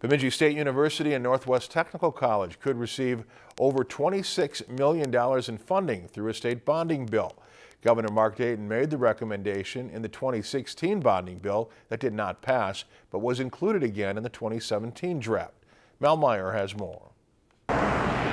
Bemidji State University and Northwest Technical College could receive over $26 million in funding through a state bonding bill. Governor Mark Dayton made the recommendation in the 2016 bonding bill that did not pass, but was included again in the 2017 draft. Mel Meyer has more.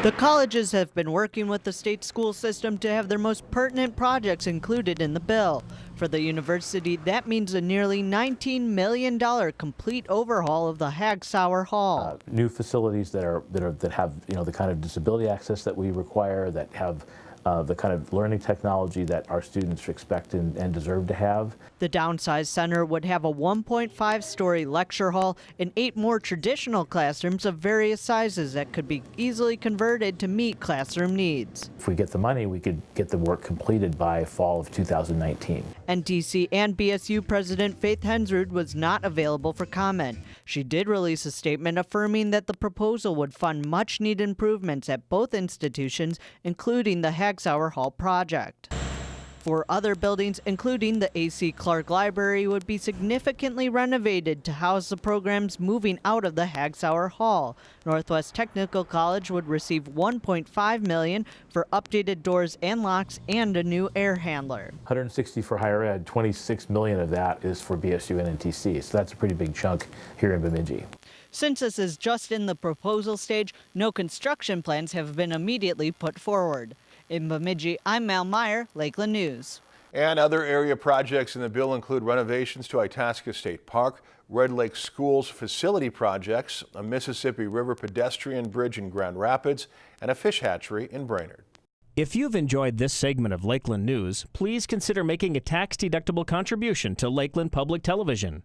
The colleges have been working with the state school system to have their most pertinent projects included in the bill. For the university, that means a nearly $19 million complete overhaul of the Hagg-Sauer Hall. Uh, new facilities that are that are that have you know the kind of disability access that we require, that have uh, the kind of learning technology that our students expect and, and, deserve to have. The downsized center would have a 1.5 story lecture hall and eight more traditional classrooms of various sizes that could be easily converted to meet classroom needs. If we get the money, we could get the work completed by fall of 2019. NTC and BSU President Faith Hensrud was not available for comment. She did release a statement affirming that the proposal would fund much needed improvements at both institutions, including the Hagg Hagg-Sauer Hall project. For other buildings, including the A.C. Clark Library, would be significantly renovated to house the programs moving out of the Hagg-Sauer Hall. Northwest Technical College would receive 1.5 million for updated doors and locks and a new air handler. 160 for higher ed, 26 million of that is for BSU and NTC, so that's a pretty big chunk here in Bemidji. Since this is just in the proposal stage, no construction plans have been immediately put forward. In Bemidji, I'm Mal Meyer, Lakeland News. And other area projects in the bill include renovations to Itasca State Park, Red Lake Schools facility projects, a Mississippi River pedestrian bridge in Grand Rapids, and a fish hatchery in Brainerd. If you've enjoyed this segment of Lakeland News, please consider making a tax-deductible contribution to Lakeland Public Television.